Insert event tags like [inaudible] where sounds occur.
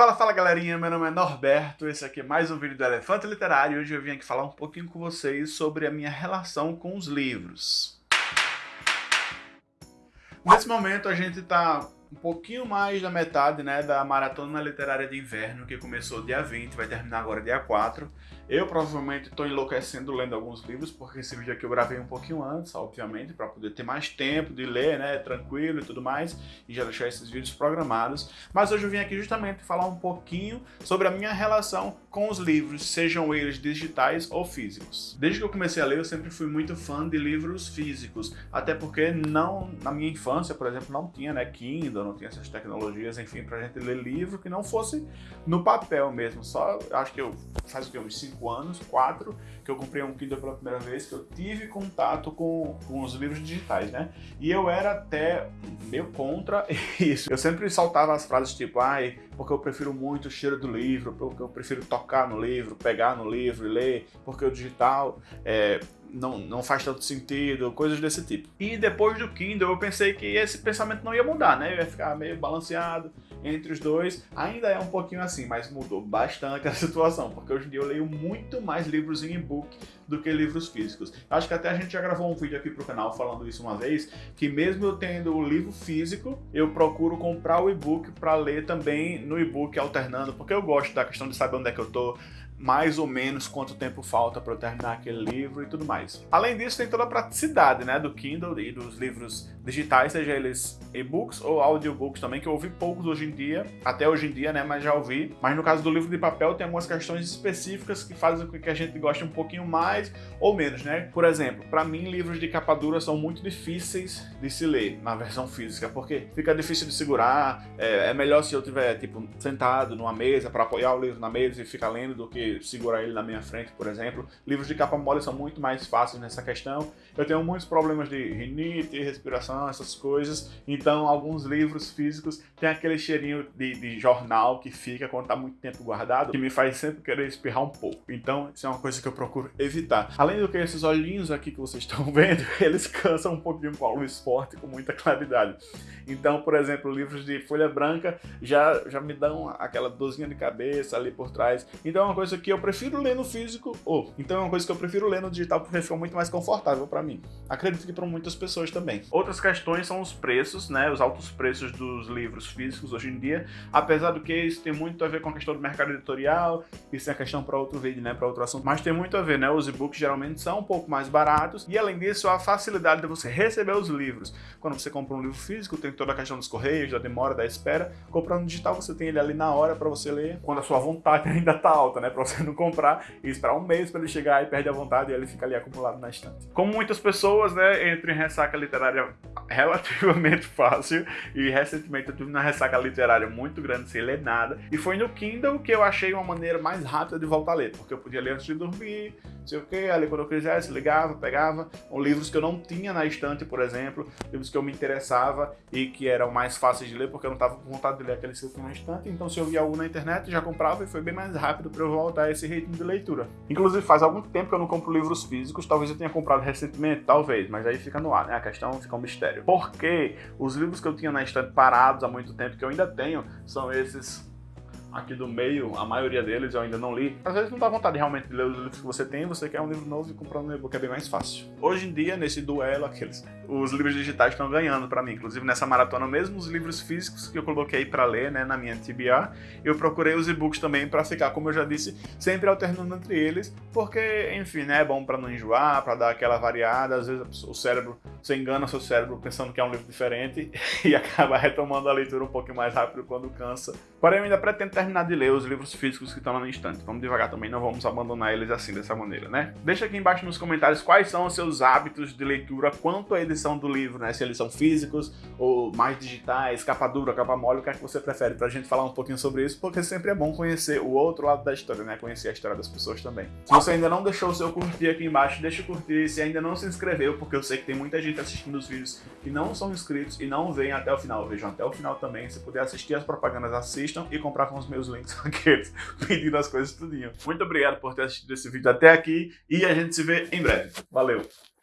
Fala, fala galerinha, meu nome é Norberto, esse aqui é mais um vídeo do Elefante Literário e hoje eu vim aqui falar um pouquinho com vocês sobre a minha relação com os livros. Nesse momento a gente está um pouquinho mais da metade né, da Maratona Literária de Inverno, que começou dia 20, vai terminar agora dia 4. Eu provavelmente estou enlouquecendo lendo alguns livros, porque esse vídeo aqui eu gravei um pouquinho antes, obviamente, para poder ter mais tempo de ler, né, tranquilo e tudo mais, e já deixar esses vídeos programados. Mas hoje eu vim aqui justamente falar um pouquinho sobre a minha relação com os livros, sejam eles digitais ou físicos. Desde que eu comecei a ler, eu sempre fui muito fã de livros físicos, até porque não, na minha infância, por exemplo, não tinha, né, Kindle, não tinha essas tecnologias, enfim, pra gente ler livro que não fosse no papel mesmo, só, acho que eu, faz o que, uns 5 anos, quatro, que eu comprei um Kindle pela primeira vez, que eu tive contato com, com os livros digitais, né? E eu era até meio contra [laughs] isso. Eu sempre saltava as frases tipo, ai, porque eu prefiro muito o cheiro do livro, porque eu prefiro tocar no livro, pegar no livro e ler, porque o digital é, não, não faz tanto sentido, coisas desse tipo. E depois do Kindle eu pensei que esse pensamento não ia mudar, né? Eu ia ficar meio balanceado entre os dois. Ainda é um pouquinho assim, mas mudou bastante a [laughs] situação, porque hoje em dia eu leio muito mais livros em e-book do que livros físicos. Acho que até a gente já gravou um vídeo aqui pro canal falando isso uma vez, que mesmo eu tendo o livro físico, eu procuro comprar o e-book para ler também no e-book alternando, porque eu gosto da questão de saber onde é que eu tô, mais ou menos quanto tempo falta para eu terminar aquele livro e tudo mais. Além disso, tem toda a praticidade né, do Kindle e dos livros digitais, seja eles e-books ou audiobooks também, que eu ouvi poucos hoje em dia, até hoje em dia, né, mas já ouvi. Mas no caso do livro de papel, tem algumas questões específicas que fazem com que a gente goste um pouquinho mais ou menos, né? Por exemplo, para mim, livros de capa dura são muito difíceis de se ler na versão física, porque fica difícil de segurar, é, é melhor se eu tiver, tipo, sentado numa mesa para apoiar o livro na mesa e ficar lendo do que segurar ele na minha frente, por exemplo. Livros de capa mole são muito mais fáceis nessa questão. Eu tenho muitos problemas de rinite, respiração, essas coisas. Então, alguns livros físicos têm aquele cheirinho de, de jornal que fica quando está muito tempo guardado, que me faz sempre querer espirrar um pouco. Então, isso é uma coisa que eu procuro evitar. Além do que, esses olhinhos aqui que vocês estão [laughs] vendo, eles cansam um pouquinho com a luz forte, com muita claridade. Então, por exemplo, livros de folha branca já, já me dão aquela dorzinha de cabeça ali por trás. Então, é uma coisa que eu prefiro ler no físico, ou então é uma coisa que eu prefiro ler no digital porque fica muito mais confortável para mim. Acredito que para muitas pessoas também. Outras questões são os preços, né, os altos preços dos livros físicos hoje em dia, apesar do que isso tem muito a ver com a questão do mercado editorial, isso é questão para outro vídeo, né, para outro assunto, mas tem muito a ver, né, os e-books geralmente são um pouco mais baratos. E além disso a facilidade de você receber os livros. Quando você compra um livro físico, tem toda a questão dos correios, da demora, da espera. Comprando digital, você tem ele ali na hora para você ler, quando a sua vontade [laughs] ainda tá alta, né, para você não comprar e esperar um mês para ele chegar e perde a vontade e ele fica ali acumulado na estante. Como muitas pessoas, né, entram em ressaca literária relativamente [laughs] fácil e recentemente eu tive uma ressaca literária muito grande sem ler nada e foi no Kindle que eu achei uma maneira mais rápida de voltar a ler, porque eu podia ler antes de dormir, sei o que, ali quando eu quisesse, ligava, pegava, ou livros que eu não tinha na estante, por exemplo, livros que eu me interessava e que eram mais fáceis de ler porque eu não estava com vontade de ler aqueles tinha na estante, então se eu via algo na internet já comprava e foi bem mais rápido para eu voltar a esse ritmo de leitura. Inclusive faz algum tempo que eu não compro livros físicos, talvez eu tenha comprado recentemente, talvez, mas aí fica no ar, né? A questão fica um mistério. Porque os livros que eu tinha na estante parados há muito tempo, que eu ainda tenho, são esses aqui do meio, a maioria deles eu ainda não li. Às vezes não dá vontade realmente de ler os livros que você tem, você quer um livro novo e comprar um e-book é bem mais fácil. Hoje em dia, nesse duelo, aqueles, os livros digitais estão ganhando para mim. Inclusive nessa maratona, mesmo os livros físicos que eu coloquei para ler né, na minha TBA, eu procurei os e-books também para ficar, como eu já disse, sempre alternando entre eles, porque, enfim, né, é bom para não enjoar, para dar aquela variada. Às vezes o cérebro, você engana seu cérebro pensando que é um livro diferente [laughs] e acaba retomando a leitura um pouquinho mais rápido quando cansa. Porém, eu ainda pretendo terminar de ler os livros físicos que estão lá no instante. Vamos devagar também, não vamos abandonar eles assim, dessa maneira, né? Deixa aqui embaixo nos comentários quais são os seus hábitos de leitura quanto à edição do livro, né? Se eles são físicos ou mais digitais, capa dura, capa mole, o que é que você prefere? Pra gente falar um pouquinho sobre isso, porque sempre é bom conhecer o outro lado da história, né? Conhecer a história das pessoas também. Se você ainda não deixou o seu curtir aqui embaixo, deixa o curtir. Se ainda não se inscreveu, porque eu sei que tem muita gente assistindo os vídeos que não são inscritos e não vêm até o final. Vejam até o final também. Se puder assistir as propagandas, assistam e comprar com os meus links [laughs] aqueles, pedindo as coisas tudinho. Muito obrigado por ter assistido esse vídeo até aqui e a gente se vê em breve. Valeu!